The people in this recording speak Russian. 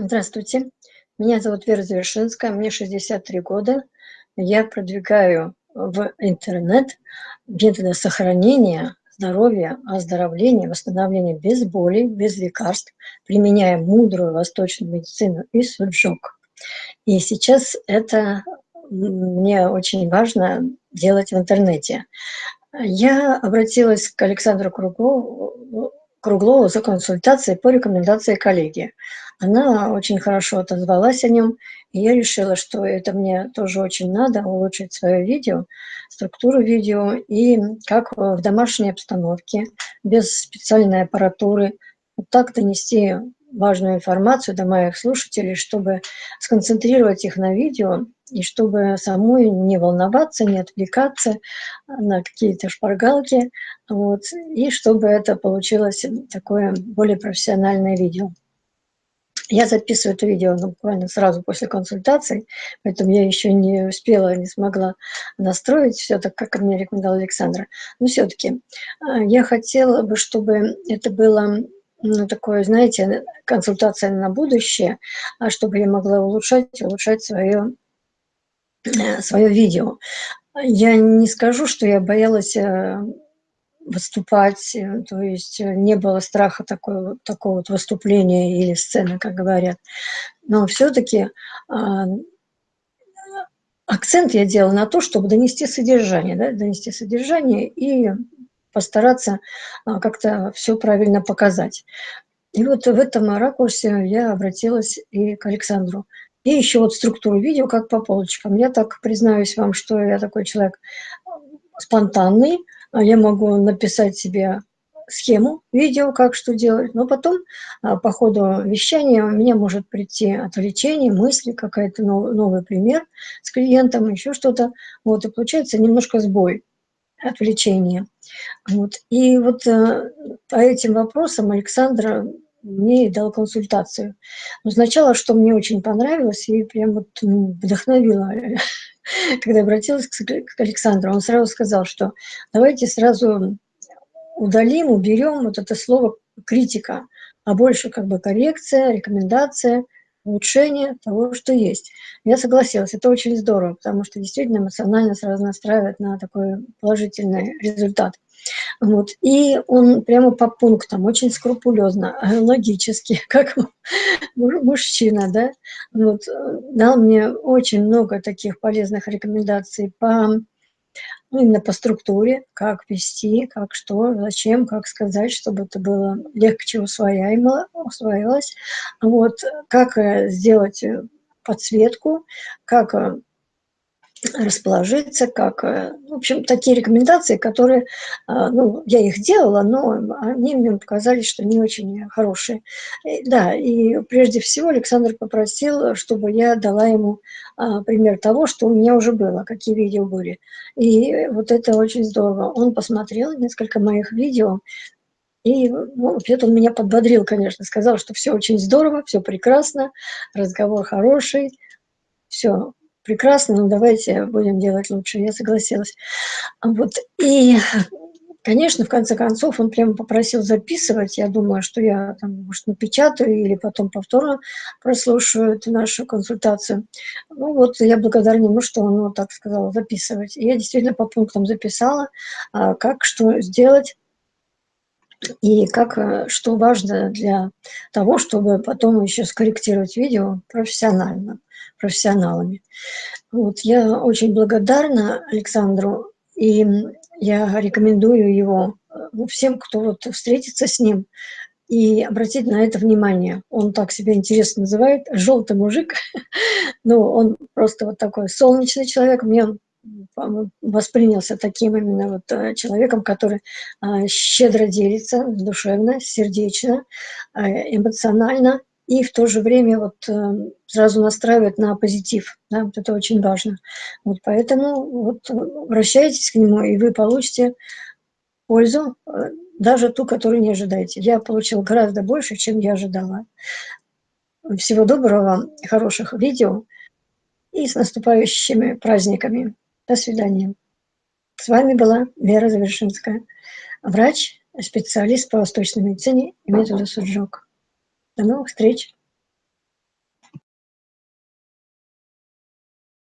Здравствуйте, меня зовут Вера Завершинская, мне 63 года. Я продвигаю в интернет методы сохранения здоровья, оздоровления, восстановления без боли, без лекарств, применяя мудрую восточную медицину и суджок. И сейчас это мне очень важно делать в интернете. Я обратилась к Александру Круглову, Круглову за консультацией по рекомендации коллеги. Она очень хорошо отозвалась о нем, и я решила, что это мне тоже очень надо, улучшить свое видео, структуру видео, и как в домашней обстановке, без специальной аппаратуры, вот так донести важную информацию до моих слушателей, чтобы сконцентрировать их на видео, и чтобы самой не волноваться, не отвлекаться на какие-то шпаргалки, вот, и чтобы это получилось такое более профессиональное видео. Я записываю это видео ну, буквально сразу после консультации, поэтому я еще не успела, не смогла настроить все так, как мне рекомендовал Александра. Но все-таки а, я хотела бы, чтобы это было ну, такое, знаете, консультация на будущее, а чтобы я могла улучшать, улучшать свое, э, свое видео. Я не скажу, что я боялась э, выступать, э, то есть не было страха такой, такого вот выступления или сцены, как говорят. Но все-таки а, акцент я делала на то, чтобы донести содержание, да, донести содержание и постараться а, как-то все правильно показать. И вот в этом ракурсе я обратилась и к Александру. И еще вот структуру видео, как по полочкам. Я так признаюсь вам, что я такой человек спонтанный, а я могу написать себе схему, видео, как что делать, но потом а, по ходу вещания у меня может прийти отвлечение, мысли, какая-то новый, новый пример с клиентом, еще что-то, вот, и получается немножко сбой, отвлечение. Вот. И вот а, по этим вопросам Александра мне и дал консультацию. Но сначала, что мне очень понравилось и прям вот вдохновило когда обратилась к Александру, он сразу сказал, что давайте сразу удалим, уберем вот это слово критика, а больше как бы коррекция, рекомендация, улучшение того, что есть. Я согласилась, это очень здорово, потому что действительно эмоционально сразу настраивает на такой положительный результат. Вот. И он прямо по пунктам, очень скрупулезно, логически, как мужчина, да, вот, дал мне очень много таких полезных рекомендаций по ну, именно по структуре, как вести, как что, зачем, как сказать, чтобы это было легче усвояемо, усвоилось. Вот, как э, сделать э, подсветку, как э, расположиться, как, э, в общем, такие рекомендации, которые, а, ну, я их делала, но они мне показались, что не очень хорошие. Да, и прежде всего Александр попросил, чтобы я дала ему пример того, что у меня уже было, какие видео были. И вот это очень здорово. Он посмотрел несколько моих видео, и ну, он меня подбодрил, конечно, сказал, что все очень здорово, все прекрасно, разговор хороший, все, прекрасно, но давайте будем делать лучше. Я согласилась. Вот. И, конечно, в конце концов, он прямо попросил записывать. Я думаю, что я там, может, напечатаю или потом повторно прослушаю эту нашу консультацию. Ну вот, я благодарна ему, что он вот так сказал, записывать. И я действительно по пунктам записала, а, как что сделать и как, э, что важно для того, чтобы потом еще скорректировать видео профессионально, профессионалами. Вот, я очень благодарна Александру, и я рекомендую его ну, всем, кто вот встретится с ним, и обратить на это внимание. Он так себя интересно называет, желтый мужик, ну, он просто вот такой солнечный человек, мне он воспринялся таким именно вот э, человеком, который а, щедро делится, душевно, сердечно, а, эмоционально и в то же время вот э, сразу настраивает на позитив. Да, вот это очень важно. Вот поэтому вот обращайтесь к нему, и вы получите пользу, э, даже ту, которую не ожидаете. Я получил гораздо больше, чем я ожидала. Всего доброго, хороших видео и с наступающими праздниками. До свидания. С вами была Вера Завершинская, врач, специалист по восточной медицине и методу Суджок. До новых встреч!